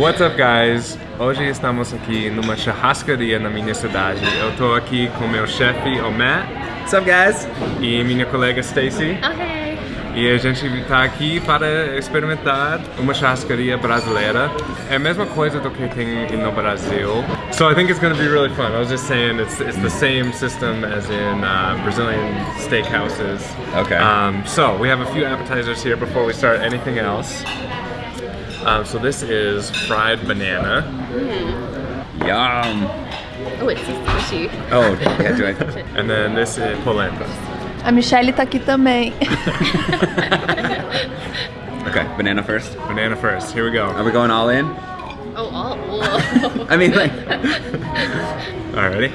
What's up, guys? Hoje estamos aqui numa churrascaria na minha cidade. Eu tô aqui com meu chefe, o Matt, What's up, guys? e minha colega Stacy. Okay. E a gente tá aqui para experimentar uma churrascaria brasileira. É a mesma coisa do que tem no Brasil. So I think it's going to be really fun. I was just saying it's, it's the same system as in uh, Brazilian steakhouses. Okay. Um, so we have a few appetizers here before we start anything else. Um, so this is fried banana. Yum. Oh, it's so squishy. Oh, yeah, do I? And then this is polenta. A Michelle tá aqui também. Okay, banana first. Banana first. Here we go. Are go. we going all in? Oh, all. Whoa. I mean, like. All right, ready?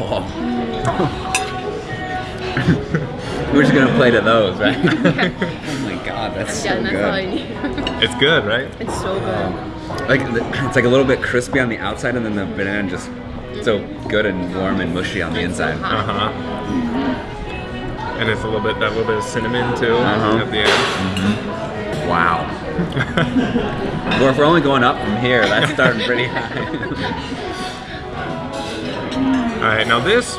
Oh. We're just gonna play to those, right? Oh my god, that's so yeah, that's all I good. need. It's good, right? it's so good. Like it's like a little bit crispy on the outside, and then the banana just so good and warm and mushy on the It's inside. hot. Uh huh. And it's a little bit that little bit of cinnamon too Uh-huh. at the end. Wow. well, if we're only going up from here, that's starting pretty high. All right, now this,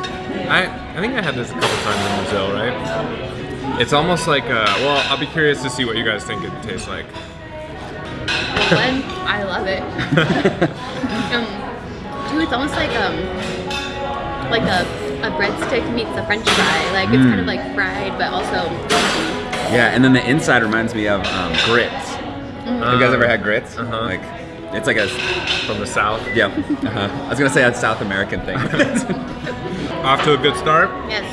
I I think I had this a couple times in Brazil, right? It's almost like, uh, well, I'll be curious to see what you guys think it tastes like. One, I love it. um, two, it's almost like um, like a a breadstick meets a French fry. Like it's kind of like fried, but also yeah, and then the inside reminds me of um, grits. Have you guys ever had grits? Uh-huh. Like, it's like a From the south. yeah. Uh-huh. I was gonna say a South American thing. Off to a good start. Yes,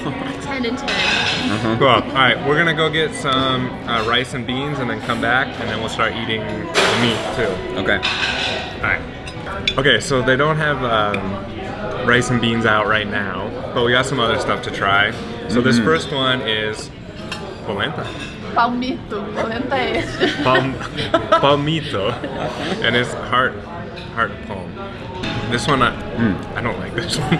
ten and ten. uh-huh. Cool. All right, we're gonna go get some uh, rice and beans, and then come back, and then we'll start eating the meat too. Okay. All right. Okay, so they don't have um, rice and beans out right now, but we got some other stuff to try. So this first one is polenta, Palmito, polenta é esse. Palm, palmito, and it's heart, heart palm. This one, I, I don't like this one.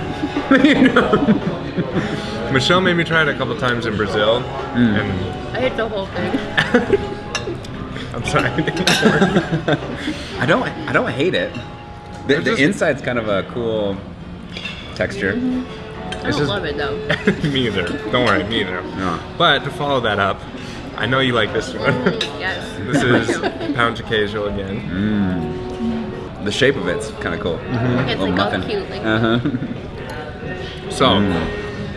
Michelle made me try it a couple times in Brazil, mm. and I ate the whole thing. I'm sorry. I don't. I don't hate it. The, They're the just- inside's kind of a cool texture. Mm-hmm. I It's don't just- love it though. me either. Don't worry, me either. No. But to follow that up, I know you like this one. yes. this is pound cajal again. Mm. The shape of it's kind of cool. It's like all cute, like Uh huh. So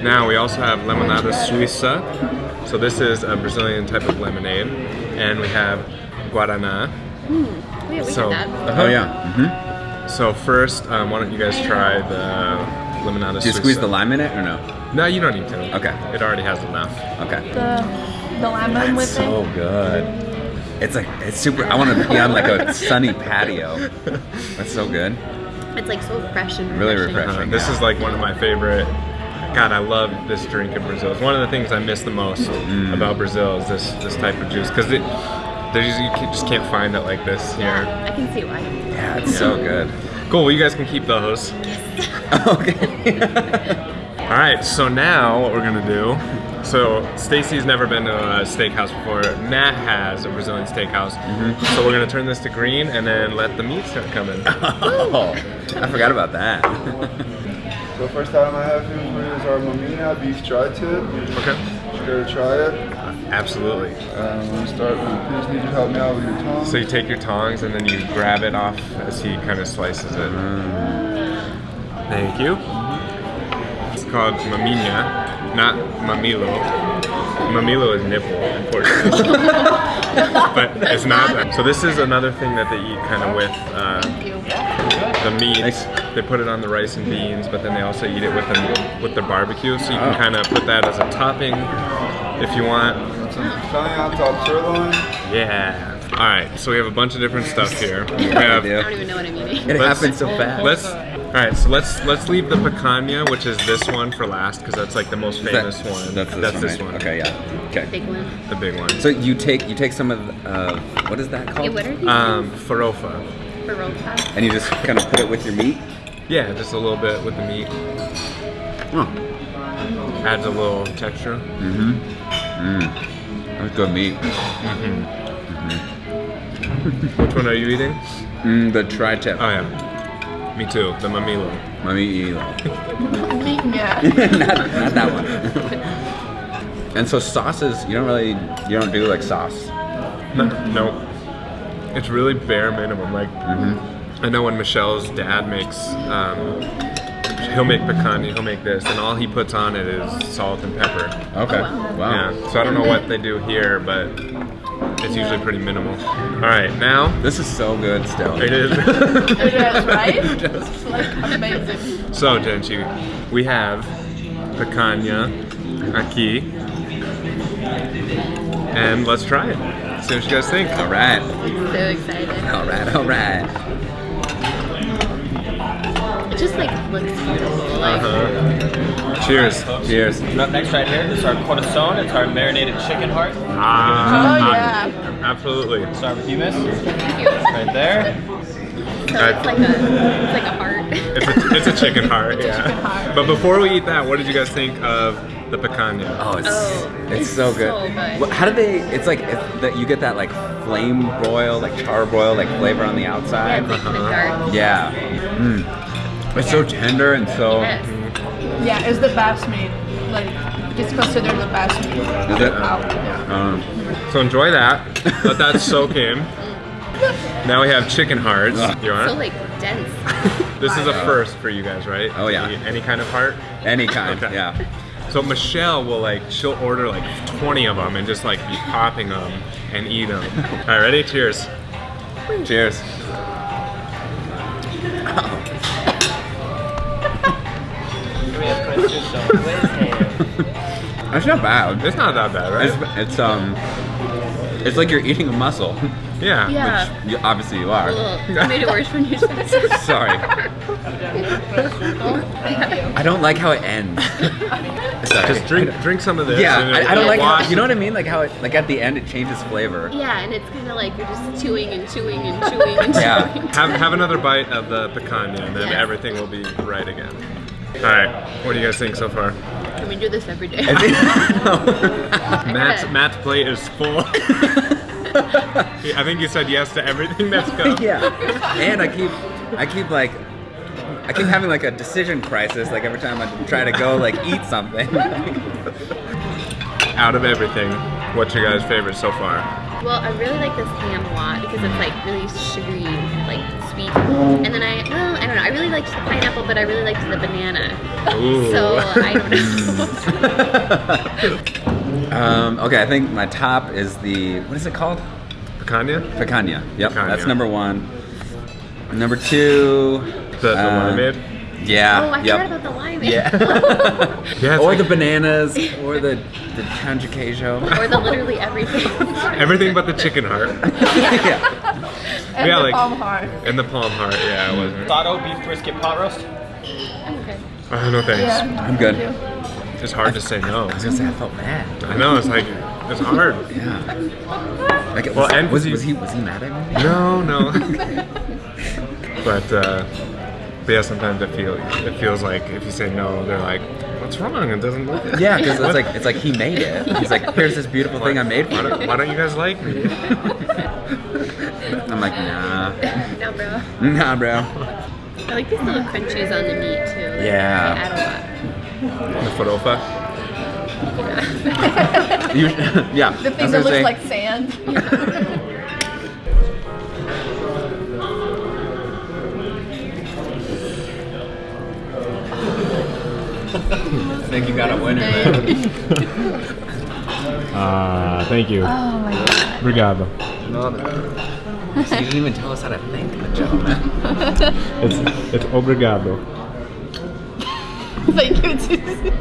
now we also have lemonada suiza. So this is a Brazilian type of lemonade, and we have guarana. oh, yeah, we So- had that. Oh yeah. hmm So first, um, why don't you guys try the lemonada Do you suiza? squeeze the lime in it or no? No, you don't need to. Okay. It already has enough. Okay. The, the lemon with so it. good. It's like it's super. I want to be on like a sunny patio. That's so good. It's like so fresh and Really refreshing. Uh, this is like one of my favorite. God, I love this drink in Brazil. It's one of the things I miss the most Mm. about Brazil is this this type of juice because it there's just, you just can't find it like this here. Yeah, I can see why. Yeah, it's so good. Cool. Well, you guys can keep those. Yes. okay. All right. So now what we're gonna do. So Stacy's never been to a steakhouse before. Matt has a Brazilian steakhouse. Mm-hmm. So we're gonna turn this to green and then let the meat start coming. oh, I forgot about that. So first item I have here for you is our Maminha beef tri-tip. Okay. You gonna try it? Absolutely. Um, I'm gonna start. Please need you to help me out with your tongue. So you take your tongs and then you grab it off as he kind of slices it. Thank you. It's called maminha, not mamilo. Mamilo is nipple in Portuguese. but it's not that. So this is another thing that they eat kind of with uh, the meat. Thanks. They put it on the rice and beans, but then they also eat it with the, with their barbecue. So you can kind of put that as a topping if you want. Some top sirloin. Yeah. All right. So we have a bunch of different stuff here. We have. I don't even know what I'm eating. It Let's- happens so fast. Let's. All right, so let's let's leave the picanha, which is this one, for last because that's like the most Is that- famous one. That's this, one, right? Okay, yeah. Okay. Big one. the big one. So you take you take some of the, uh, what is that called? Hey, what are these? um, farofa. for roll top? and you just kind of put it with your meat. Yeah, just a little bit with the meat. Oh. Adds a little texture. Mm-hmm. Mm. That's good meat. Mm-hmm. Which one are you eating? Mm, the tri-tip. Oh yeah, me too. The mamilo. Mamilo. Not, not that one. and so sauces, you don't really, you don't do like sauce. No, no. It's really bare minimum. Like Mm-hmm. I know when Michelle's dad makes, um, he'll make picanha, he'll make this, and all he puts on it is salt and pepper. Okay. wow. wow. Yeah. So I don't know what they do here, but it's usually pretty minimal. All right, now This is so good still. it is. It is, right? It's like amazing. so Genchi, we have picanha aquí, and let's try it. See what you guys think. All right. So excited. All right. All right. It just like looks beautiful. Like Uh-huh. Cheers. Cheers. Up next right here is our corazon. It's our marinated chicken heart. Ah, Oh, yeah. Absolutely. Start with hummus. thank you. Right there. So it's like a it's like a heart. It's a, it's a chicken heart, yeah. chicken heart. But before we eat that, what did you guys think of the picanha? Oh, it's Oh, it's, it's so good. so good. What- How do they? It's like it's that you get that like flame broil, like char broil, like flavor on the outside. it's like kind of dark. Yeah. Mm. It's so tender and so. Yes. Yeah, it's the best meat. Like, it's considered the best meat. Is it? Out. Yeah. Um, So enjoy that. Let that soak in. Now we have chicken hearts. Ugh. You want So it? like dense. This is a first for you guys, right? Oh, yeah. Any, any kind of heart. any kind. Okay. Yeah. So Michelle will like she'll order like 20 of them and just like be popping them and eat them. All right, ready? Cheers. Cheers. We have Princeton Stone glazed ham. That's not bad. It's not that bad, right? It's, it's um, it's like you're eating a mussel, yeah. Yeah. which you, obviously you are. I made it worse when you said it. Sorry, thank you. I don't like how it ends. Sorry. Just drink drink some of this. Yeah, I, I don't like how, you know what I mean. Like how it, like at the end it changes flavor. Yeah, and it's kind of like you're just chewing and chewing and chewing and Yeah. Have, have another bite of the picanha and then Yes. everything will be right again. All right, what do you guys think so far? Can we do this every day? I think- Matt's, Yeah. Matt's plate is full. I think you said yes to everything that's go. yeah, and I keep, I keep like, I keep having like a decision crisis. Like every time I try to go like eat something. Out of everything, what's your guys' favorite so far? Well, I really like this ham a lot because it's like really sugary, and, like sweet. And then I, well, I don't know. I really liked the pineapple, but I really liked the banana. Ooh. So I don't know. um, okay, I think my top is the what is it called? Picanha? Picanha. Yep, Picanha. that's number one. Number two. The, the uh, limeade? Yeah. oh, I yep. forgot about the lime. Yeah. Yeah, or like- the bananas, or the the tangy queijo. or the literally everything. Everything but the chicken heart. yeah. And Yeah, the like- palm heart. And the palm heart, yeah, it wasn't. Sato beef brisket pot roast. I'm okay. Oh, no thanks. Yeah. I'm good. It's hard to say no. I was gonna say I felt mad. I know, it's like, it's hard. Yeah. Like, Well, was, and was, you- was he was he mad at me? No, no. but, uh, but yeah, sometimes it feels it feels like if you say no, they're like, "What's wrong? It doesn't look." good." Yeah, because it's like it's like he made it. He's like, here's this beautiful thing I made Why for you. why don't you guys like me? I'm like, nah, nah, bro. nah, bro. I like these little crunchies on the meat too. Yeah. They add The farofa. You, yeah. The I thing that gonna looks say, like sand. think you got a winner. Ah, thank you. Oh my god. Obrigado. So you didn't even tell us how to thank the gentleman. It's it's obrigado. Thank you. Jesus.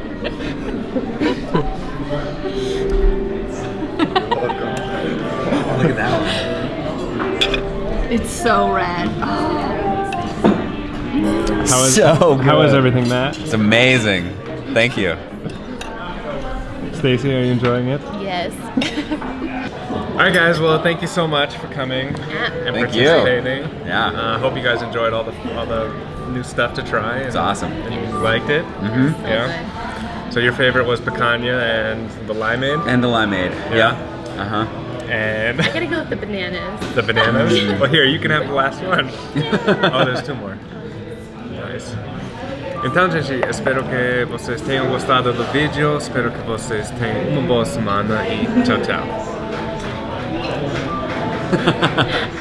Look at that one. It's so red. How is So how is good. everything, Matt? It's amazing. Thank you. Stacy, are you enjoying it? Yes. All right, guys. Well, thank you so much for coming Yeah. and Thank you. participating. Yeah. Uh, hope you guys enjoyed all the all the new stuff to try. It's awesome. And you liked it. Mm-hmm. So Yeah. So your favorite was picanha and the limeade. And the limeade. Yeah. Uh huh. And I gotta go with the bananas. the bananas. well, here, you can have the last one. Oh, there's two more. Então, gente, espero que vocês tenham gostado do vídeo. Espero que vocês tenham uma boa semana e tchau, tchau.